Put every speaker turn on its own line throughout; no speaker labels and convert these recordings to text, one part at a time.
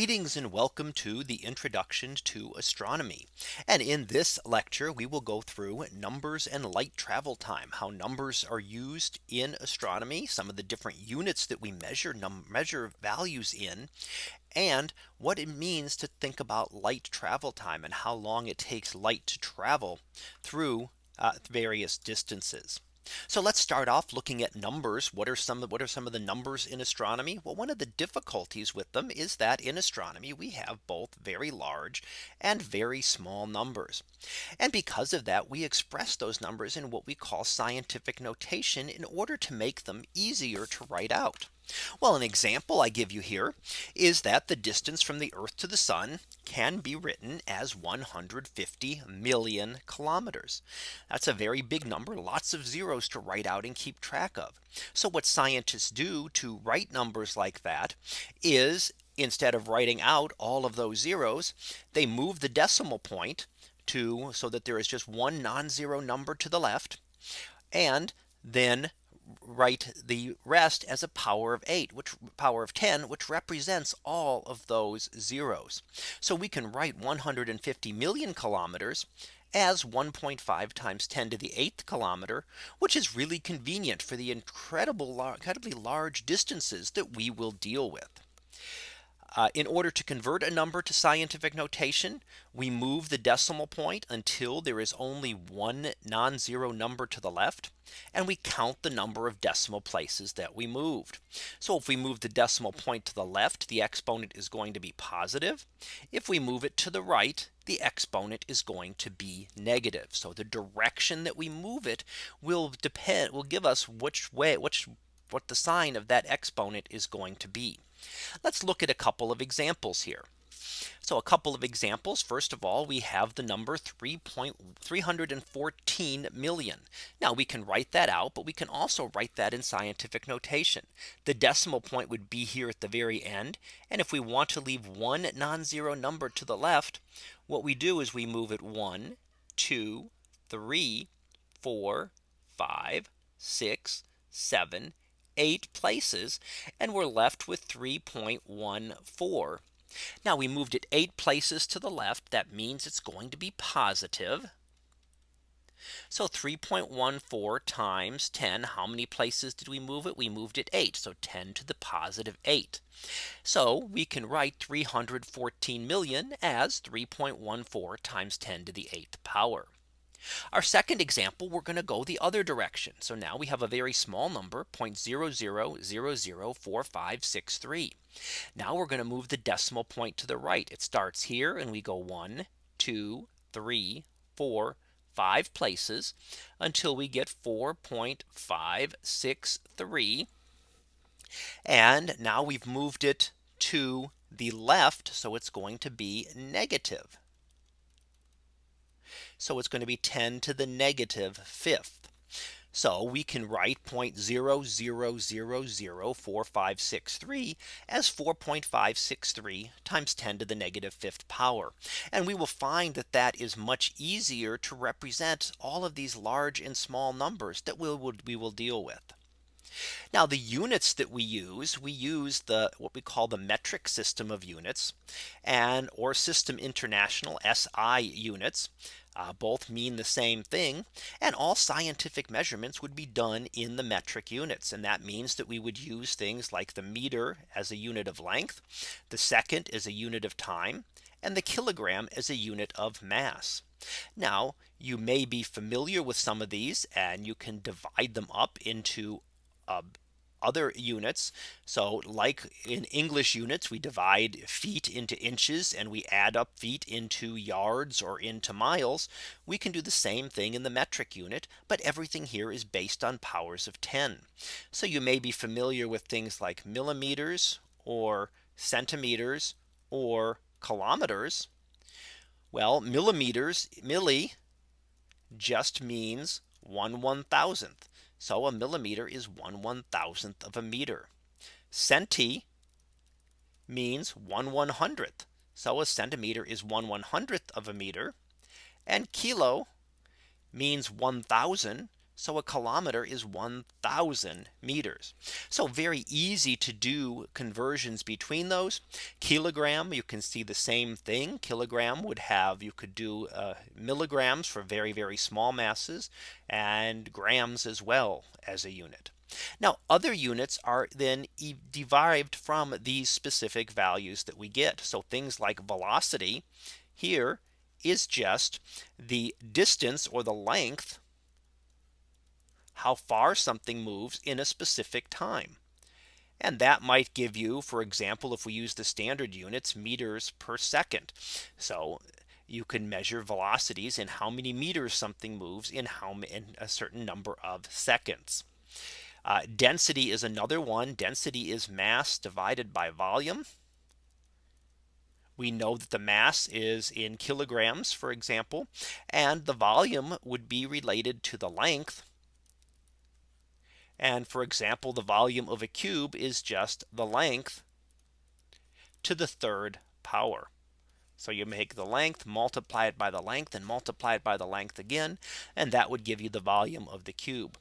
Greetings and welcome to the introduction to astronomy. And in this lecture, we will go through numbers and light travel time, how numbers are used in astronomy, some of the different units that we measure measure values in, and what it means to think about light travel time and how long it takes light to travel through uh, various distances. So let's start off looking at numbers. What are some what are some of the numbers in astronomy? Well, one of the difficulties with them is that in astronomy we have both very large and very small numbers. And because of that, we express those numbers in what we call scientific notation in order to make them easier to write out. Well, an example I give you here is that the distance from the Earth to the sun can be written as 150 million kilometers. That's a very big number, lots of zeros to write out and keep track of. So what scientists do to write numbers like that is instead of writing out all of those zeros, they move the decimal point to so that there is just one non-zero number to the left. And then write the rest as a power of 8 which power of 10 which represents all of those zeros. So we can write 150 million kilometers as 1.5 times 10 to the eighth kilometer, which is really convenient for the incredible incredibly large distances that we will deal with. Uh, in order to convert a number to scientific notation, we move the decimal point until there is only one non-zero number to the left. And we count the number of decimal places that we moved. So if we move the decimal point to the left, the exponent is going to be positive. If we move it to the right, the exponent is going to be negative. So the direction that we move it will depend will give us which way which what the sign of that exponent is going to be. Let's look at a couple of examples here. So a couple of examples. First of all, we have the number 3.314 million. Now we can write that out, but we can also write that in scientific notation. The decimal point would be here at the very end. And if we want to leave one non-zero number to the left, what we do is we move it one, two, three, four, five, six, seven, eight places and we're left with 3.14. Now we moved it eight places to the left. That means it's going to be positive. So 3.14 times 10. How many places did we move it? We moved it 8. So 10 to the positive 8. So we can write 314 million as 3.14 times 10 to the 8th power. Our second example, we're going to go the other direction. So now we have a very small number 0.00004563. Now we're going to move the decimal point to the right. It starts here and we go one, two, three, four, five places until we get 4.563. And now we've moved it to the left. So it's going to be negative. So it's going to be 10 to the negative fifth. So we can write 0.00004563 as 4.563 times 10 to the negative fifth power. And we will find that that is much easier to represent all of these large and small numbers that we will, we will deal with. Now the units that we use, we use the what we call the metric system of units and or system international SI units. Uh, both mean the same thing. And all scientific measurements would be done in the metric units. And that means that we would use things like the meter as a unit of length, the second is a unit of time, and the kilogram as a unit of mass. Now you may be familiar with some of these and you can divide them up into uh, other units. So like in English units, we divide feet into inches and we add up feet into yards or into miles. We can do the same thing in the metric unit, but everything here is based on powers of 10. So you may be familiar with things like millimeters or centimeters or kilometers. Well, millimeters, milli just means one one thousandth. So a millimeter is one one thousandth of a meter. Centi means one one hundredth. So a centimeter is one one hundredth of a meter. And kilo means 1000. So a kilometer is 1000 meters. So very easy to do conversions between those kilogram. You can see the same thing. Kilogram would have you could do uh, milligrams for very, very small masses and grams as well as a unit. Now other units are then e derived from these specific values that we get. So things like velocity here is just the distance or the length how far something moves in a specific time. And that might give you, for example, if we use the standard units meters per second. So you can measure velocities in how many meters something moves in how in a certain number of seconds. Uh, density is another one. Density is mass divided by volume. We know that the mass is in kilograms, for example, and the volume would be related to the length. And for example, the volume of a cube is just the length to the third power. So you make the length multiply it by the length and multiply it by the length again. And that would give you the volume of the cube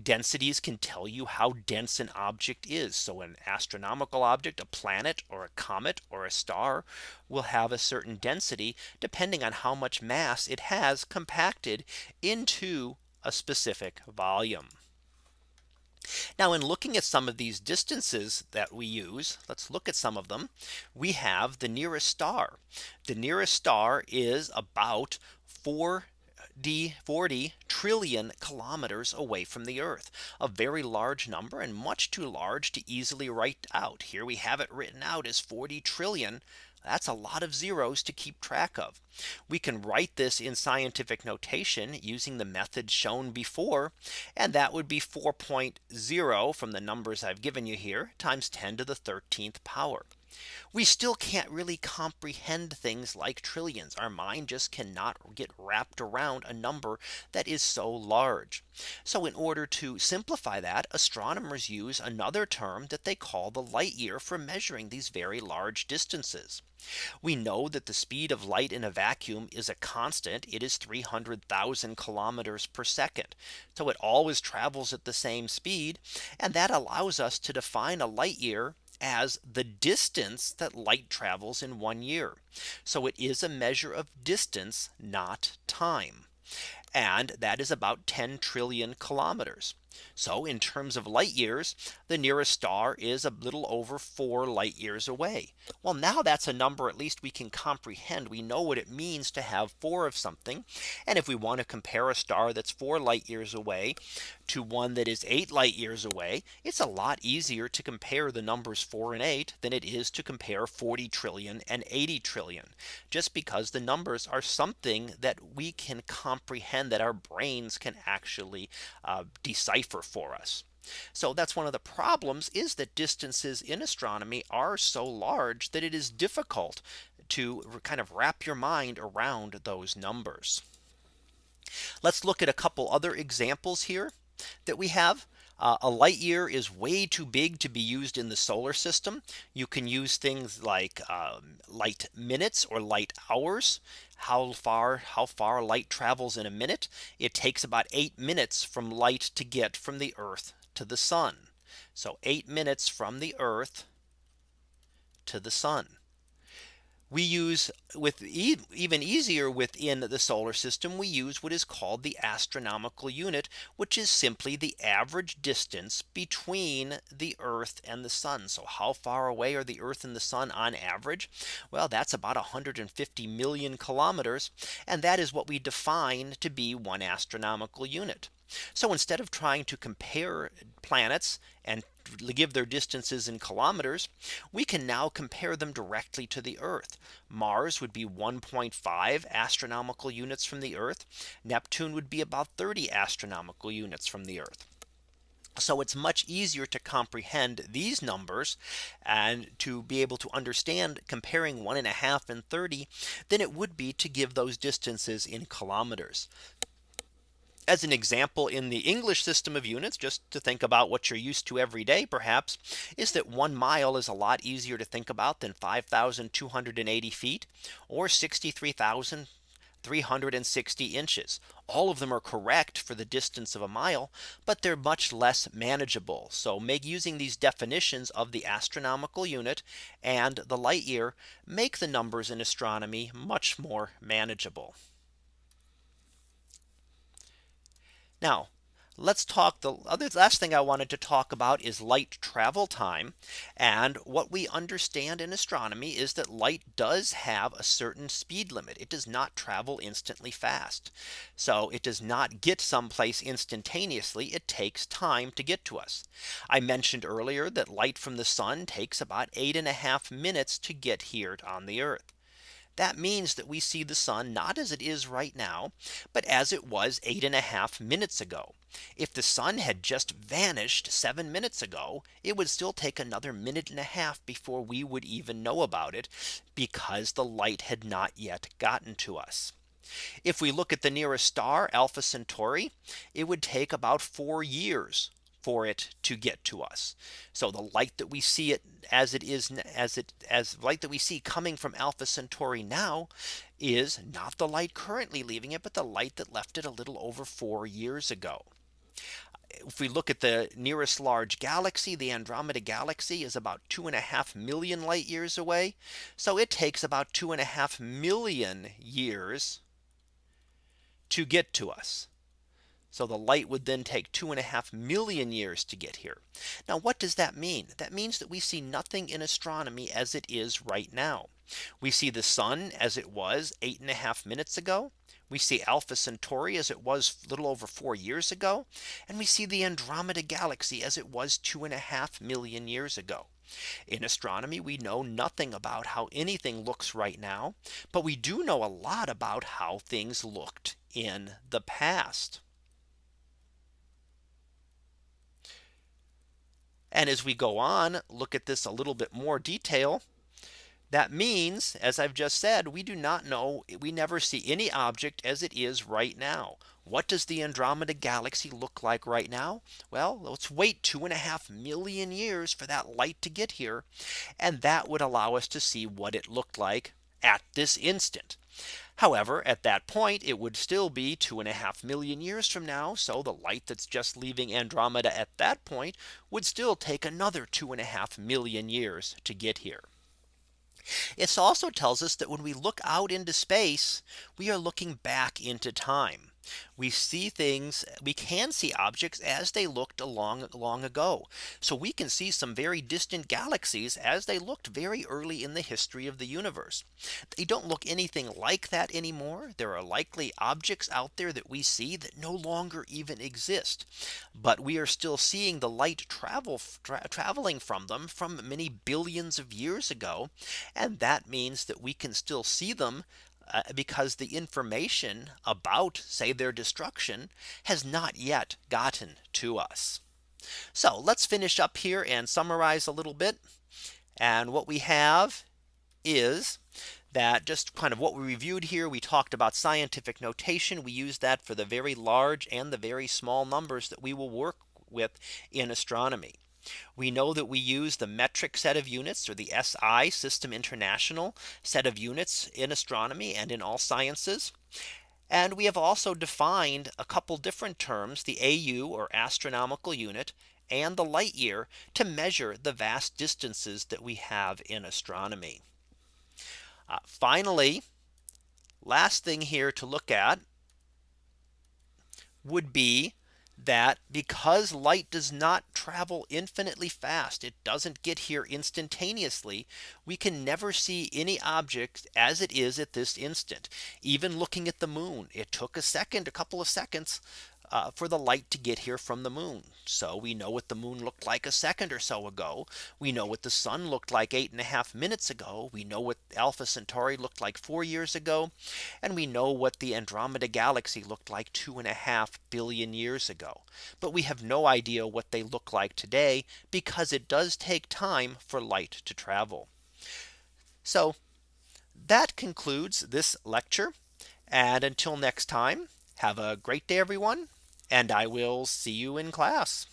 densities can tell you how dense an object is. So an astronomical object, a planet or a comet or a star will have a certain density depending on how much mass it has compacted into a specific volume. Now in looking at some of these distances that we use, let's look at some of them. We have the nearest star. The nearest star is about 4 D 40 trillion kilometers away from the Earth, a very large number and much too large to easily write out. Here we have it written out as 40 trillion. That's a lot of zeros to keep track of. We can write this in scientific notation using the method shown before. And that would be 4.0 from the numbers I've given you here times 10 to the 13th power we still can't really comprehend things like trillions. Our mind just cannot get wrapped around a number that is so large. So in order to simplify that astronomers use another term that they call the light year for measuring these very large distances. We know that the speed of light in a vacuum is a constant. It is 300,000 kilometers per second. So it always travels at the same speed. And that allows us to define a light year as the distance that light travels in one year. So it is a measure of distance, not time. And that is about 10 trillion kilometers. So in terms of light years, the nearest star is a little over four light years away. Well, now that's a number at least we can comprehend. We know what it means to have four of something. And if we want to compare a star that's four light years away to one that is eight light years away, it's a lot easier to compare the numbers four and eight than it is to compare 40 trillion and 80 trillion, just because the numbers are something that we can comprehend that our brains can actually uh, decipher for us. So that's one of the problems is that distances in astronomy are so large that it is difficult to kind of wrap your mind around those numbers. Let's look at a couple other examples here that we have. Uh, a light year is way too big to be used in the solar system. You can use things like um, light minutes or light hours. How far how far light travels in a minute. It takes about eight minutes from light to get from the Earth to the sun. So eight minutes from the Earth to the sun we use with e even easier within the solar system we use what is called the astronomical unit which is simply the average distance between the earth and the sun. So how far away are the earth and the sun on average? Well that's about 150 million kilometers and that is what we define to be one astronomical unit so instead of trying to compare planets and give their distances in kilometers, we can now compare them directly to the Earth. Mars would be 1.5 astronomical units from the Earth. Neptune would be about 30 astronomical units from the Earth. So it's much easier to comprehend these numbers and to be able to understand comparing one and a half and 30 than it would be to give those distances in kilometers as an example in the English system of units just to think about what you're used to every day perhaps is that one mile is a lot easier to think about than 5280 feet or 63,360 inches. all of them are correct for the distance of a mile, but they're much less manageable. So make using these definitions of the astronomical unit and the light year make the numbers in astronomy much more manageable. Now let's talk the other last thing I wanted to talk about is light travel time. And what we understand in astronomy is that light does have a certain speed limit. It does not travel instantly fast. So it does not get someplace instantaneously. It takes time to get to us. I mentioned earlier that light from the sun takes about eight and a half minutes to get here on the earth. That means that we see the sun not as it is right now, but as it was eight and a half minutes ago. If the sun had just vanished seven minutes ago, it would still take another minute and a half before we would even know about it because the light had not yet gotten to us. If we look at the nearest star Alpha Centauri, it would take about four years for it to get to us. So the light that we see it as it is as it as light that we see coming from Alpha Centauri now is not the light currently leaving it, but the light that left it a little over four years ago. If we look at the nearest large galaxy, the Andromeda galaxy is about two and a half million light years away. So it takes about two and a half million years to get to us. So the light would then take two and a half million years to get here. Now what does that mean? That means that we see nothing in astronomy as it is right now. We see the sun as it was eight and a half minutes ago. We see Alpha Centauri as it was a little over four years ago. And we see the Andromeda galaxy as it was two and a half million years ago. In astronomy, we know nothing about how anything looks right now. But we do know a lot about how things looked in the past. And as we go on, look at this a little bit more detail. That means, as I've just said, we do not know, we never see any object as it is right now. What does the Andromeda galaxy look like right now? Well, let's wait two and a half million years for that light to get here. And that would allow us to see what it looked like at this instant. However, at that point, it would still be two and a half million years from now. So the light that's just leaving Andromeda at that point would still take another two and a half million years to get here. It also tells us that when we look out into space, we are looking back into time we see things we can see objects as they looked long long ago. So we can see some very distant galaxies as they looked very early in the history of the universe. They don't look anything like that anymore. There are likely objects out there that we see that no longer even exist. But we are still seeing the light travel tra traveling from them from many billions of years ago. And that means that we can still see them uh, because the information about say their destruction has not yet gotten to us. So let's finish up here and summarize a little bit. And what we have is that just kind of what we reviewed here. We talked about scientific notation. We use that for the very large and the very small numbers that we will work with in astronomy. We know that we use the metric set of units or the SI system international set of units in astronomy and in all sciences. And we have also defined a couple different terms the AU or astronomical unit and the light year to measure the vast distances that we have in astronomy. Uh, finally, last thing here to look at would be that because light does not travel infinitely fast, it doesn't get here instantaneously. We can never see any object as it is at this instant. Even looking at the moon, it took a second, a couple of seconds uh, for the light to get here from the moon. So we know what the moon looked like a second or so ago. We know what the sun looked like eight and a half minutes ago. We know what Alpha Centauri looked like four years ago. And we know what the Andromeda galaxy looked like two and a half billion years ago. But we have no idea what they look like today because it does take time for light to travel. So that concludes this lecture. And until next time, have a great day, everyone and I will see you in class.